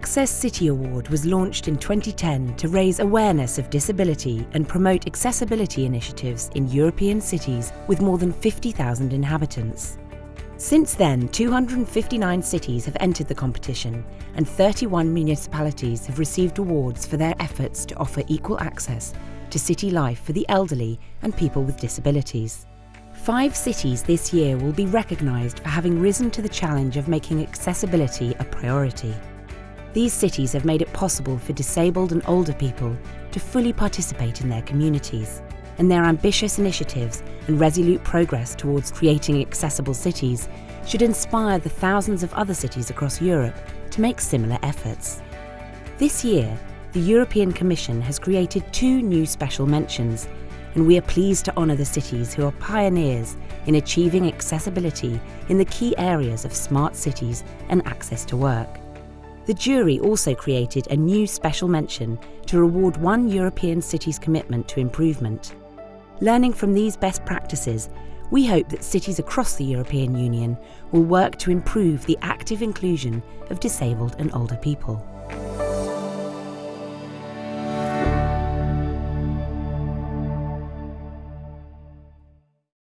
Access City Award was launched in 2010 to raise awareness of disability and promote accessibility initiatives in European cities with more than 50,000 inhabitants. Since then, 259 cities have entered the competition and 31 municipalities have received awards for their efforts to offer equal access to city life for the elderly and people with disabilities. Five cities this year will be recognised for having risen to the challenge of making accessibility a priority. These cities have made it possible for disabled and older people to fully participate in their communities and their ambitious initiatives and resolute progress towards creating accessible cities should inspire the thousands of other cities across Europe to make similar efforts. This year, the European Commission has created two new special mentions, and we are pleased to honour the cities who are pioneers in achieving accessibility in the key areas of smart cities and access to work. The jury also created a new special mention to reward one European city's commitment to improvement. Learning from these best practices, we hope that cities across the European Union will work to improve the active inclusion of disabled and older people.